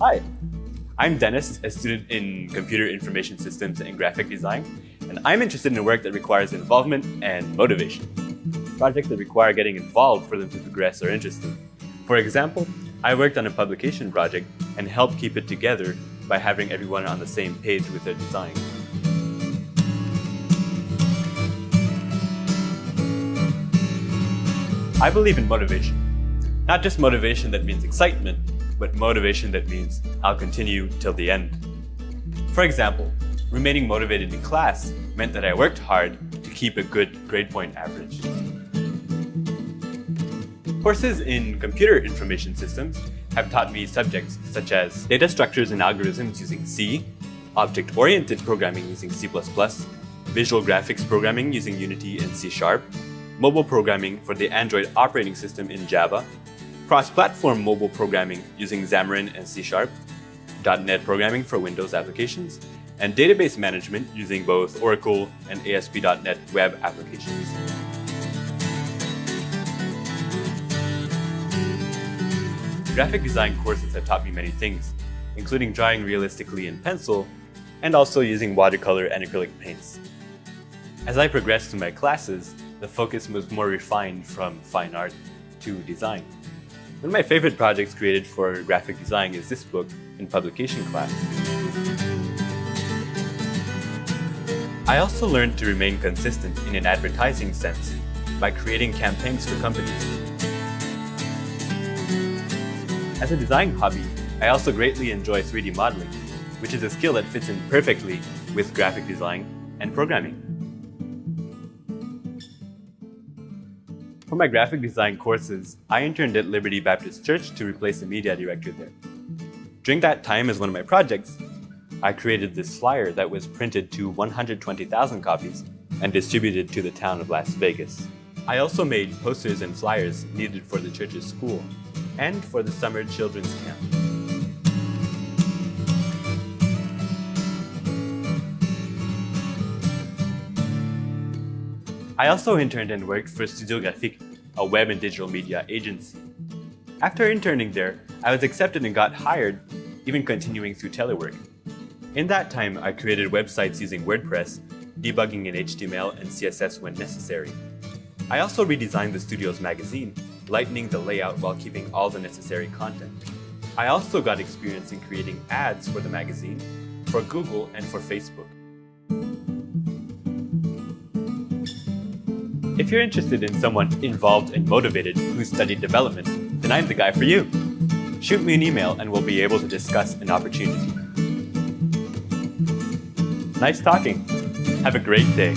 Hi, I'm Dennis, a student in Computer Information Systems and Graphic Design, and I'm interested in work that requires involvement and motivation. Projects that require getting involved for them to progress are interesting. For example, I worked on a publication project and helped keep it together by having everyone on the same page with their design. I believe in motivation. Not just motivation that means excitement, but motivation that means I'll continue till the end. For example, remaining motivated in class meant that I worked hard to keep a good grade point average. Courses in computer information systems have taught me subjects such as data structures and algorithms using C, object-oriented programming using C++, visual graphics programming using Unity and C Sharp, mobile programming for the Android operating system in Java, cross-platform mobile programming using Xamarin and C Sharp, .NET programming for Windows applications, and database management using both Oracle and ASP.NET web applications. Graphic design courses have taught me many things, including drawing realistically in pencil and also using watercolor and acrylic paints. As I progressed through my classes, the focus was more refined from fine art to design. One of my favorite projects created for graphic design is this book in publication class. I also learned to remain consistent in an advertising sense by creating campaigns for companies. As a design hobby, I also greatly enjoy 3D modeling, which is a skill that fits in perfectly with graphic design and programming. For my graphic design courses, I interned at Liberty Baptist Church to replace the media director there. During that time as one of my projects, I created this flyer that was printed to 120,000 copies and distributed to the town of Las Vegas. I also made posters and flyers needed for the church's school and for the summer children's camp. I also interned and worked for Studio Graphique, a web and digital media agency. After interning there, I was accepted and got hired, even continuing through telework. In that time, I created websites using WordPress, debugging in HTML and CSS when necessary. I also redesigned the studio's magazine, lightening the layout while keeping all the necessary content. I also got experience in creating ads for the magazine, for Google and for Facebook. If you're interested in someone involved and motivated who studied development, then I'm the guy for you. Shoot me an email and we'll be able to discuss an opportunity. Nice talking. Have a great day.